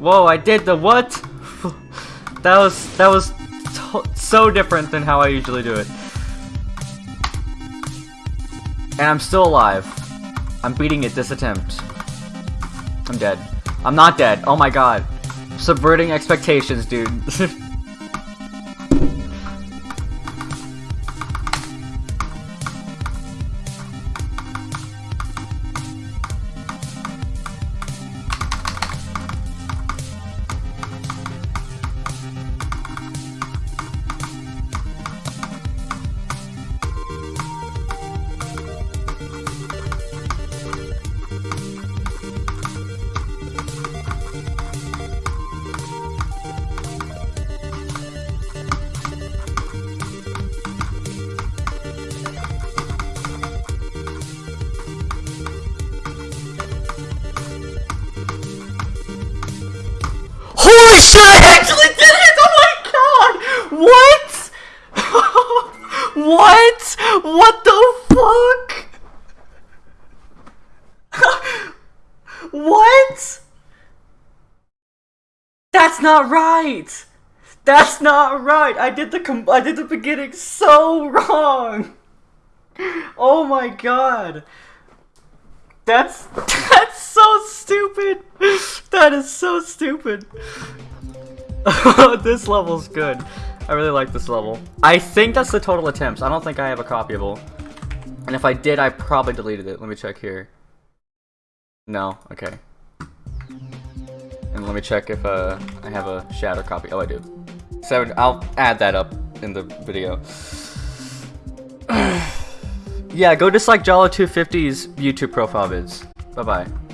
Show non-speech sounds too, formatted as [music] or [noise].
Whoa, I did the what? [laughs] that was, that was so different than how I usually do it. And I'm still alive. I'm beating it this attempt. I'm dead. I'm not dead. Oh my god. Subverting expectations, dude. [laughs] Shit, I actually did it! Oh my god! What? [laughs] what? What the fuck? [laughs] what? That's not right! That's not right! I did the com I did the beginning so wrong! [laughs] Oh my god! That's that's so stupid. That is so stupid. [laughs] this level's good. I really like this level. I think that's the total attempts. I don't think I have a copyable. And if I did, I probably deleted it. Let me check here. No, okay. And let me check if uh, I have a shatter copy. Oh, I do. Seven. I'll add that up in the video. [sighs] yeah, go dislike Jalo250's YouTube profile vids. Bye-bye.